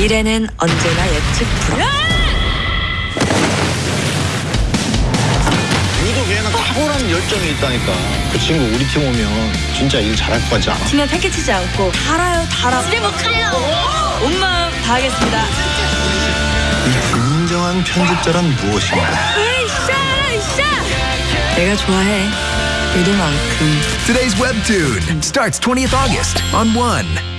미래는 언제나 예측 불허. 유독 얘는 탁월한 열정이 있다니까. 그 친구 우리 팀 오면 진짜 일 잘할 것 같지 않아? 팀에 패키치지 않고 달아요 달아. 집에 못 가요. 온 마음 다하겠습니다. 이 진정한 편집자란 무엇인가? 으쌰 으쌰. 내가 좋아해. 의도만큼. Today's webtoon starts 20th August on One.